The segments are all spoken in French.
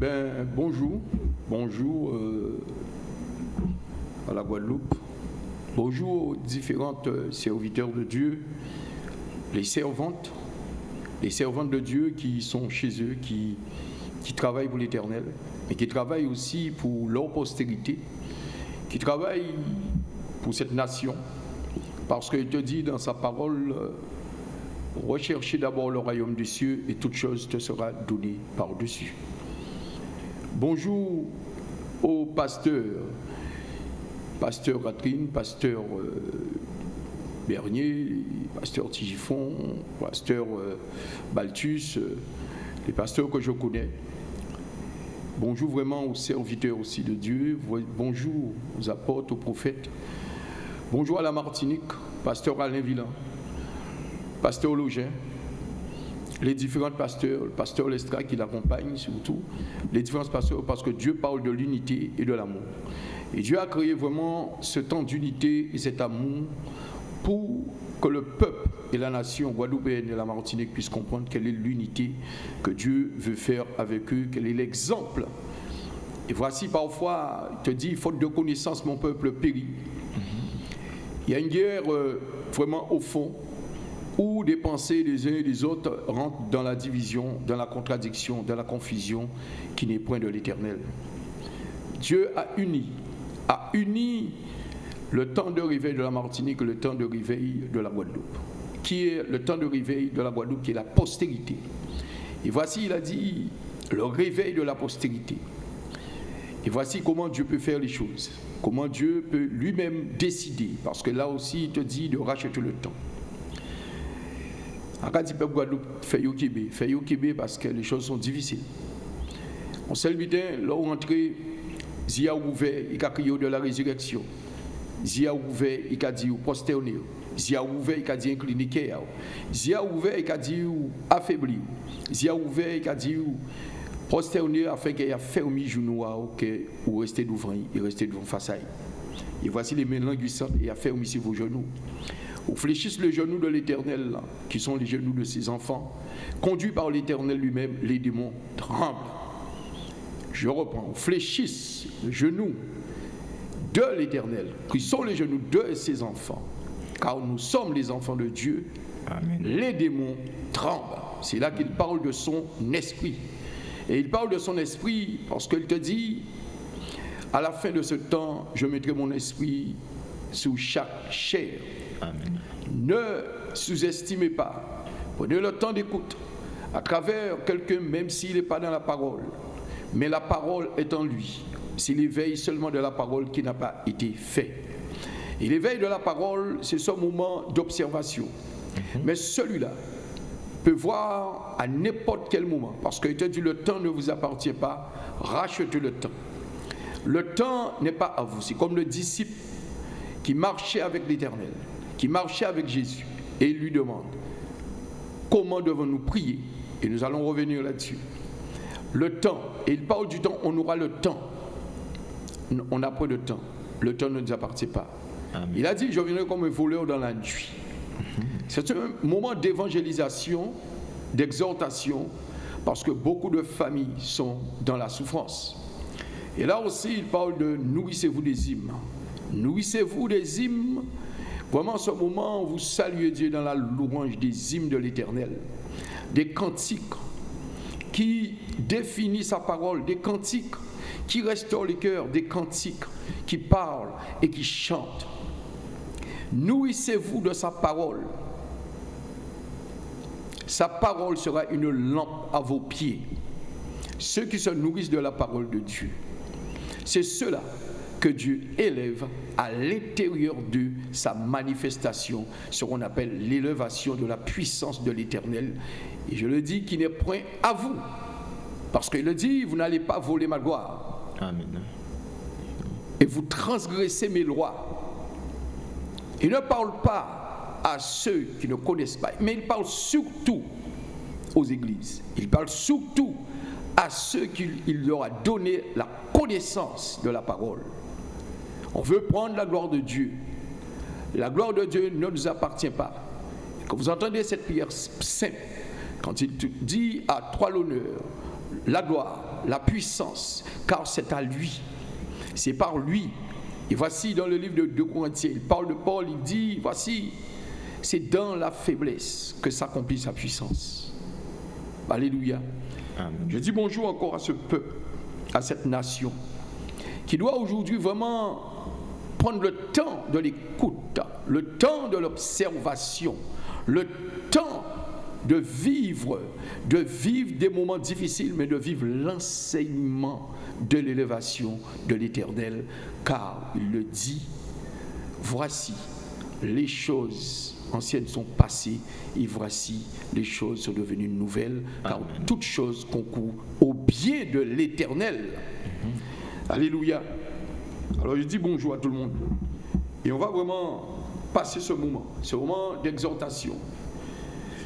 Ben, bonjour. Bonjour euh, à la Guadeloupe. Bonjour aux différentes euh, serviteurs de Dieu, les servantes, les servantes de Dieu qui sont chez eux, qui, travaillent pour l'éternel, mais qui travaillent aussi pour leur postérité, qui travaillent pour cette nation. Parce qu'il te dit dans sa parole, euh, recherchez d'abord le royaume des cieux et toute chose te sera donnée par-dessus. Bonjour aux pasteurs, pasteur Catherine, pasteur euh, Bernier, pasteur Tigifon, pasteur euh, Baltus, euh, les pasteurs que je connais. Bonjour vraiment aux serviteurs aussi de Dieu. Bonjour aux apôtres, aux prophètes. Bonjour à la Martinique, pasteur Alain Villain, pasteur Login, les différents pasteurs, le pasteur Lestra qui l'accompagne surtout, les différents pasteurs parce que Dieu parle de l'unité et de l'amour. Et Dieu a créé vraiment ce temps d'unité et cet amour pour que le peuple et la nation guadeloupéenne et la Martinique puissent comprendre quelle est l'unité que Dieu veut faire avec eux, quel est l'exemple. Et voici parfois, il te dit, faute de connaissance, mon peuple périt. Il y a une guerre euh, vraiment au fond où des pensées des uns et des autres rentrent dans la division, dans la contradiction, dans la confusion qui n'est point de l'éternel. Dieu a uni, a uni le temps de réveil de la Martinique le temps de réveil de la Guadeloupe, qui est le temps de réveil de la Guadeloupe, qui est la postérité. Et voici, il a dit, le réveil de la postérité. Et voici comment Dieu peut faire les choses, comment Dieu peut lui-même décider, parce que là aussi, il te dit de racheter le temps. Akati peuple Guadeloupe fait Yokibé, fait Yokibé parce que les choses sont difficiles. On le matin, là où entrer, Zia ouvert, il a crié de la résurrection. Zia ouvert, il a dit prosterné. Zia ouvert, il a dit incliné. Zia ouvert, il a dit affaibli. Zia ouvert, il a dit prosterné afin qu'il ait fermé genou ou rester devant, il rester devant face à Et voici les mains languissantes et a fermé sur vos genoux ou fléchissent le genou de l'Éternel, qui sont les genoux de ses enfants, conduits par l'Éternel lui-même, les démons tremblent. Je reprends, fléchissent le genou de l'Éternel, qui sont les genoux de ses enfants, car nous sommes les enfants de Dieu, les démons tremblent. C'est là qu'il parle de son esprit. Et il parle de son esprit parce qu'il te dit, à la fin de ce temps, je mettrai mon esprit sous chaque chair ne sous-estimez pas. Prenez le temps d'écoute à travers quelqu'un, même s'il n'est pas dans la parole. Mais la parole est en lui. S'il éveille seulement de la parole qui n'a pas été fait. Et l'éveil de la parole, c'est ce moment d'observation. Mhm. Mais celui-là peut voir à n'importe quel moment. Parce qu'il te dit, le temps ne vous appartient pas. Rachetez le temps. Le temps n'est pas à vous. C'est comme le disciple qui marchait avec l'Éternel qui marchait avec Jésus et il lui demande comment devons-nous prier? Et nous allons revenir là-dessus. Le temps, et il parle du temps, on aura le temps. On n'a pas de temps. Le temps ne nous appartient pas. Il a dit, je viendrai comme un voleur dans la nuit. C'est un moment d'évangélisation, d'exhortation, parce que beaucoup de familles sont dans la souffrance. Et là aussi, il parle de nourrissez-vous des hymnes. Nourrissez-vous des hymnes Vraiment, en ce moment, vous saluez Dieu dans la louange des hymnes de l'Éternel, des cantiques qui définissent sa parole, des cantiques qui restaurent les cœurs, des cantiques qui parlent et qui chantent. Nourrissez-vous de sa parole. Sa parole sera une lampe à vos pieds. Ceux qui se nourrissent de la parole de Dieu, c'est ceux-là que Dieu élève à l'intérieur de sa manifestation, ce qu'on appelle l'élévation de la puissance de l'Éternel. Et je le dis qui n'est point à vous. Parce qu'il le dit, vous n'allez pas voler ma gloire. Amen. Et vous transgressez mes lois. Il ne parle pas à ceux qui ne connaissent pas, mais il parle surtout aux églises. Il parle surtout à ceux qu'il leur a donné la connaissance de la parole. On veut prendre la gloire de Dieu. La gloire de Dieu ne nous appartient pas. Quand vous entendez cette prière simple, quand il dit à toi l'honneur, la gloire, la puissance, car c'est à lui. C'est par lui. Et voici dans le livre de 2 Corinthiens, il parle de Paul, il dit, voici, c'est dans la faiblesse que s'accomplit sa puissance. Alléluia. Je dis bonjour encore à ce peuple, à cette nation, qui doit aujourd'hui vraiment prendre le temps de l'écoute, le temps de l'observation, le temps de vivre, de vivre des moments difficiles, mais de vivre l'enseignement de l'élévation de l'Éternel, car il le dit, voici, les choses anciennes sont passées, et voici, les choses sont devenues nouvelles, car toutes choses concourent au bien de l'Éternel. Mhm. Alléluia. Alors je dis bonjour à tout le monde. Et on va vraiment passer ce moment, ce moment d'exhortation.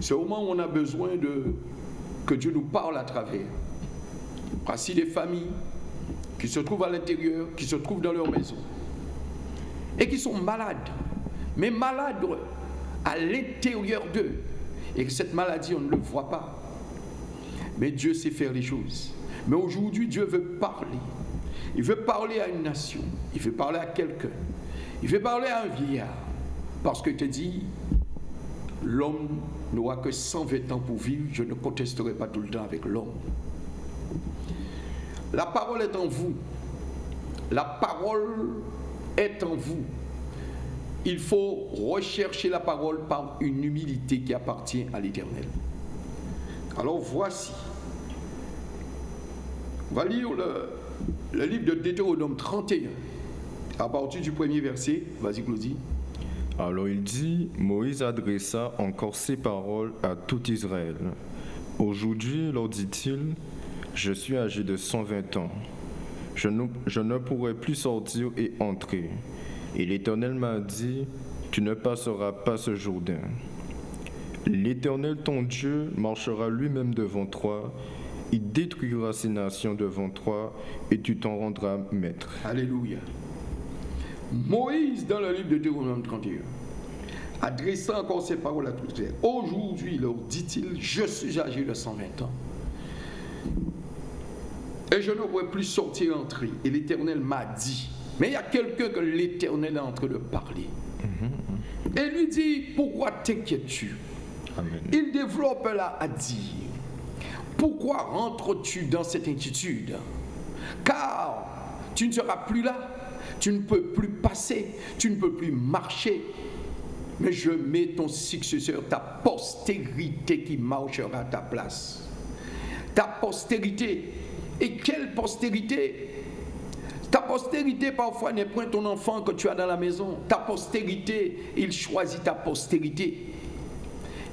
Ce moment où on a besoin que Dieu nous parle à travers. Voici des familles qui se trouvent à l'intérieur, qui se trouvent dans leur maison et qui sont malades, mais malades à l'intérieur d'eux. Et que cette maladie, on ne le voit pas. Mais Dieu sait faire les choses. Mais aujourd'hui, Dieu veut parler. Il veut parler à une nation. Il veut parler à quelqu'un. Il veut parler à un vieillard. Parce que te dit, l'homme n'aura que 120 ans pour vivre. Je ne contesterai pas tout le temps avec l'homme. La parole est en vous. La parole est en vous. Il faut rechercher la parole par une humilité qui appartient à l'Éternel. Alors voici. On va lire le, le livre de Deutéronome 31, à partir du premier verset. Vas-y, Claudie. Alors il dit, Moïse adressa encore ces paroles à tout Israël. Aujourd'hui, leur dit-il, je suis âgé de 120 ans. Je ne, je ne pourrai plus sortir et entrer. Et l'Éternel m'a dit, tu ne passeras pas ce Jourdain. L'Éternel ton Dieu marchera lui-même devant toi il détruira ces nations devant toi et tu t'en rendras maître. Alléluia. Moïse, dans le livre de Deutéronome 31, adressant encore ces paroles à tous les Aujourd'hui, leur dit-il, je suis âgé de 120 ans. Et je ne pourrai plus sortir et entrer. Et l'Éternel m'a dit. Mais il y a quelqu'un que l'Éternel est en train de parler. Et lui dit, pourquoi t'inquiètes-tu? Il développe là à dire, pourquoi rentres-tu dans cette inquiétude? Car tu ne seras plus là, tu ne peux plus passer, tu ne peux plus marcher. Mais je mets ton successeur, ta postérité qui marchera à ta place. Ta postérité. Et quelle postérité? Ta postérité parfois n'est point ton enfant que tu as dans la maison. Ta postérité, il choisit ta postérité.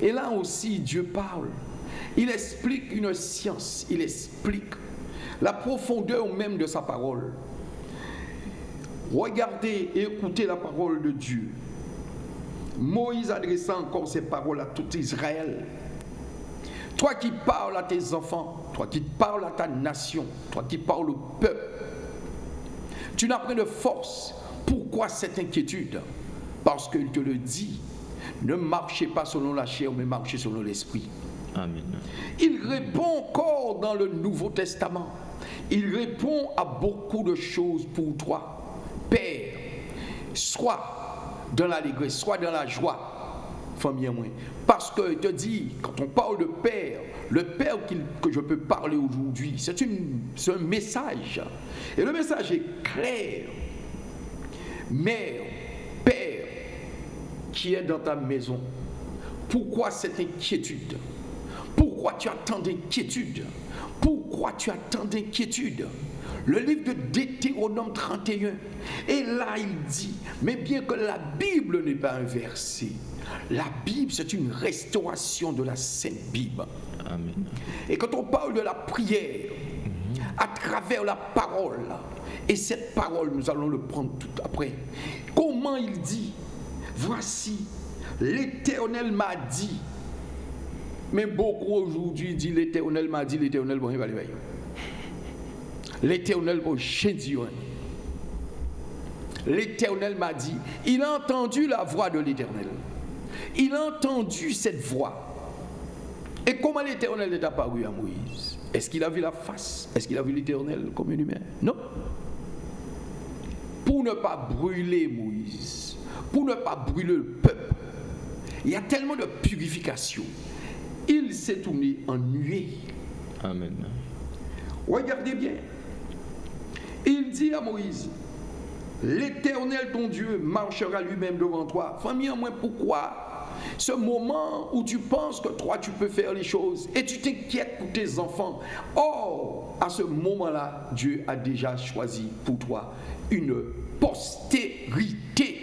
Et là aussi, Dieu parle. Il explique une science, il explique la profondeur même de sa parole. Regardez et écoutez la parole de Dieu. Moïse adressant encore ses paroles à tout Israël. Toi qui parles à tes enfants, toi qui parles à ta nation, toi qui parles au peuple, tu n'as pas de force. Pourquoi cette inquiétude? Parce qu'il te le dit. Ne marchez pas selon la chair, mais marchez selon l'esprit. Il répond encore dans le Nouveau Testament. Il répond à beaucoup de choses pour toi. Père, soit dans l'allégresse, soit dans la joie. Parce que te dit, quand on parle de Père, le Père que je peux parler aujourd'hui, c'est un message. Et le message est clair. Mère, Père, qui est dans ta maison, pourquoi cette inquiétude? Pourquoi tu as tant d'inquiétude Pourquoi tu as tant d'inquiétude le livre de Deutéronome 31. Et là, il dit, mais bien que la Bible n'est pas un verset, la Bible, c'est une restauration de la Sainte Bible. Amen. Et quand on parle de la prière, à travers la parole, et cette parole, nous allons le prendre tout après, comment il dit, voici, l'Éternel m'a dit, mais beaucoup aujourd'hui disent l'éternel m'a dit, l'éternel bon, il va L'éternel bon, j'ai dit. L'éternel m'a dit, il a entendu la voix de l'éternel. Il a entendu cette voix. Et comment l'éternel est apparu à Moïse? Est-ce qu'il a vu la face? Est-ce qu'il a vu l'Éternel comme un humain Non. Pour ne pas brûler Moïse, pour ne pas brûler le peuple, il y a tellement de purification. Il s'est tourné en nuée. Amen. Regardez bien. Il dit à Moïse, l'Éternel ton Dieu marchera lui-même devant toi. Famille, moi, pourquoi ce moment où tu penses que toi tu peux faire les choses et tu t'inquiètes pour tes enfants? Or, à ce moment-là, Dieu a déjà choisi pour toi une postérité.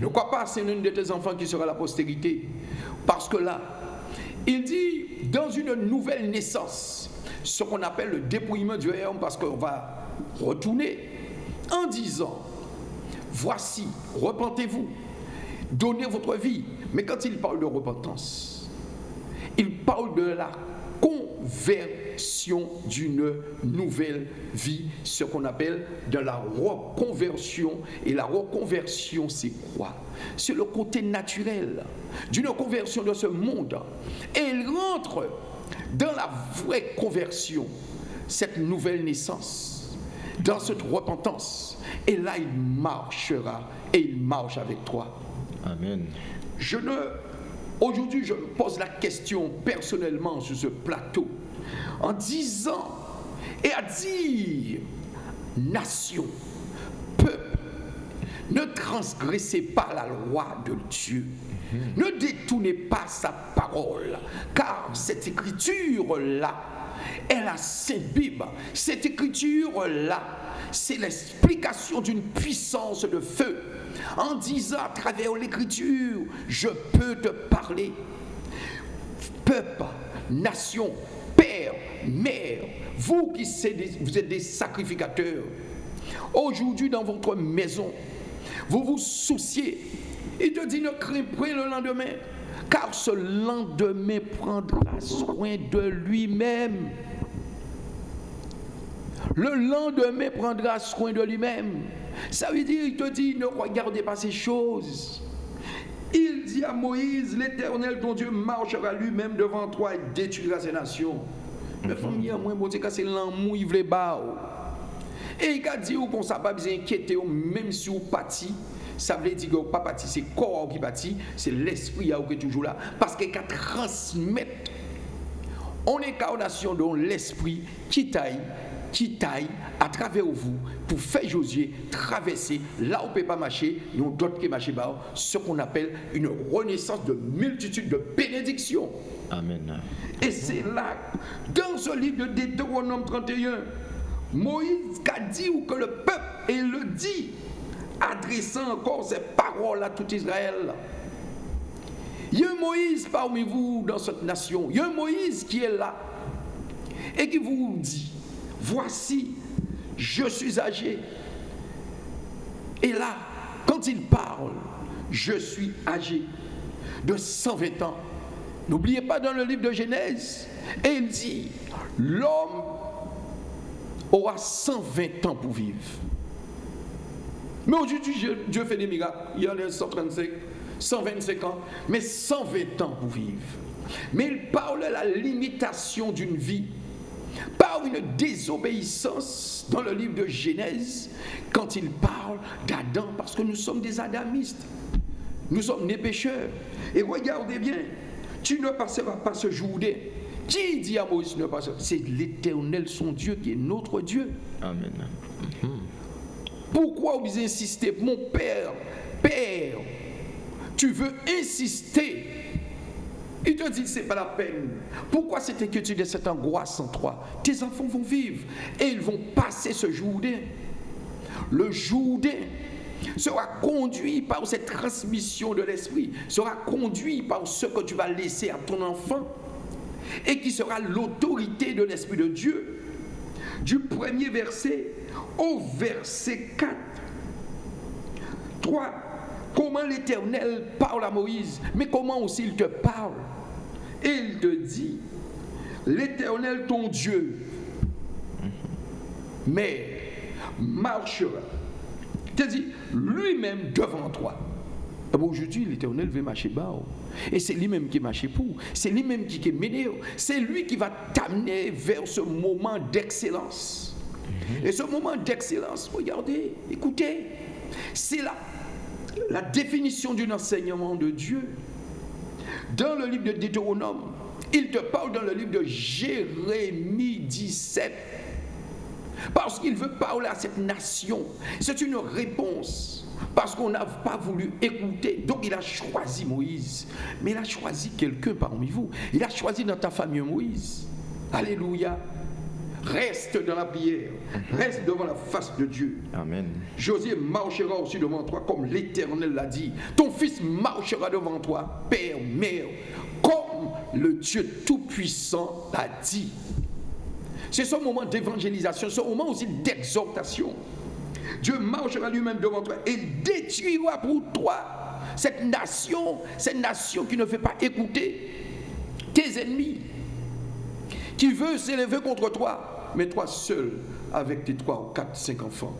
Ne crois pas c'est l'un de tes enfants qui sera la postérité. Parce que là, il dit, dans une nouvelle naissance, ce qu'on appelle le dépouillement du royaume, parce qu'on va retourner en disant, voici, repentez-vous, donnez votre vie. Mais quand il parle de repentance, il parle de la conversion d'une nouvelle vie, ce qu'on appelle de la reconversion. Et la reconversion, c'est quoi? C'est le côté naturel d'une conversion de ce monde. Et il rentre dans la vraie conversion, cette nouvelle naissance, dans cette repentance. Et là, il marchera et il marche avec toi. Amen. Je ne. Aujourd'hui, je me pose la question personnellement sur ce plateau en disant et à dire nation, peuple, ne transgressez pas la loi de Dieu. Ne détournez pas sa parole, car cette écriture-là est la Sainte Bible. Cette écriture-là, c'est l'explication d'une puissance de feu en disant à travers l'écriture, je peux te parler. Peuple, nation, père, mère, vous qui êtes des sacrificateurs, aujourd'hui dans votre maison, vous vous souciez. Il te dit ne crains pas le lendemain, car ce lendemain prendra soin de lui-même. Le lendemain prendra soin de lui-même. Ça veut dire, il te dit, ne regardez pas ces choses. Il dit à Moïse, l'Éternel, ton Dieu, marchera lui-même devant toi et détruira ces nations. Mais famille, moi, c'est l'amour, il veut Et il a dit, qu'on ça pas besoin d'inquiéter, même si vous pâtit, ça veut dire que pas pâtit, c'est le corps qui pâtit, c'est l'esprit qui est toujours là. Parce qu'il a transmettre en incarnation de l'esprit qui taille qui taille à travers vous pour faire Josué traverser là où ne peut pas marcher, nous d'autres qui marchent ce qu'on appelle une renaissance de multitude de bénédictions. Amen. Et c'est là, dans ce livre de Deutéronome 31, Moïse a dit que le peuple, et le dit, adressant encore ses paroles à tout Israël. Il y a un Moïse parmi vous dans cette nation. Il y a un Moïse qui est là et qui vous dit voici, je suis âgé. Et là, quand il parle, je suis âgé de 120 ans. N'oubliez pas dans le livre de Genèse, et il dit, l'homme aura 120 ans pour vivre. Mais aujourd'hui, Dieu fait des miracles. Il y en a 135, 125 ans, mais 120 ans pour vivre. Mais il parle de la limitation d'une vie par une désobéissance dans le livre de Genèse, quand il parle d'Adam, parce que nous sommes des adamistes, nous sommes des pécheurs. Et regardez bien, tu ne passeras pas ce jour Qui dit à Moïse ne pas C'est l'éternel, son Dieu, qui est notre Dieu. Amen. Pourquoi vous insistez, mon Père, Père, tu veux insister il te dit, c'est pas la peine. Pourquoi cette inquiétude et cette angoisse en toi? Tes enfants vont vivre et ils vont passer ce jour Le jour sera conduit par cette transmission de l'esprit, sera conduit par ce que tu vas laisser à ton enfant et qui sera l'autorité de l'esprit de Dieu. Du premier verset au verset 4. 3 comment l'Éternel parle à Moïse, mais comment aussi il te parle? Et il te dit, l'Éternel ton Dieu, mais marchera, te dit lui-même devant toi. Ah Aujourd'hui, l'Éternel veut marcher bas. oh. Et c'est lui-même qui marche pour. C'est lui-même qui est mené. oh. C'est lui qui va t'amener vers ce moment d'excellence. Et ce moment d'excellence, regardez, écoutez, c'est la, la définition d'un enseignement de Dieu. Dans le livre de Deutéronome, il te parle dans le livre de Jérémie 17. Parce qu'il veut parler à cette nation. C'est une réponse. Parce qu'on n'a pas voulu écouter. Donc il a choisi Moïse. Mais il a choisi quelqu'un parmi vous. Il a choisi dans ta famille Moïse. Alléluia. Reste dans la prière. Reste devant la face de Dieu. Amen. Josué marchera aussi devant toi comme l'Éternel l'a dit. Ton fils marchera devant toi, Père, Mère, comme le Dieu Tout-Puissant l'a dit. C'est ce moment d'évangélisation, ce moment aussi d'exhortation. Dieu marchera lui-même devant toi et détruira pour toi cette nation, cette nation qui ne veut pas écouter tes ennemis, qui veut s'élever contre toi, mais toi seul, avec tes trois ou quatre, cinq enfants.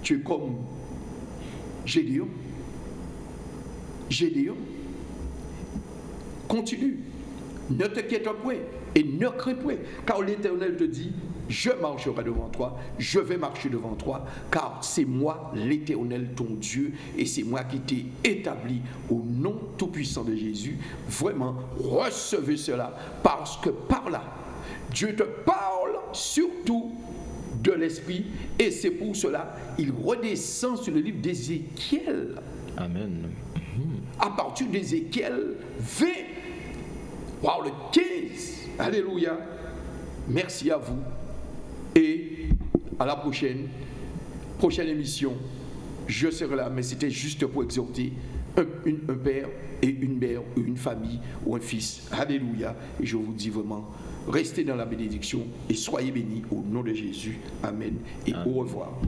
Tu es comme Gédéon. Gédéon. Continue. Ne t'inquiète point et ne crains point, car l'Éternel te dit, je marcherai devant toi, je vais marcher devant toi, car c'est moi l'Éternel ton Dieu, et c'est moi qui t'ai établi au nom tout-puissant de Jésus. Vraiment, recevez cela, parce que par là, Dieu te parle surtout de l'Esprit, et c'est pour cela il redescend sur le livre d'Ézéchiel, Amen. à partir d'Ézéchiel 20, Wow, le 15. Alléluia. Merci à vous. Et à la prochaine. Prochaine émission. Je serai là, mais c'était juste pour exhorter un, une- un père et une mère, ou une famille ou un fils. Alléluia. Et je vous dis vraiment, restez dans la bénédiction et soyez bénis au nom de Jésus. Amen. Et au revoir.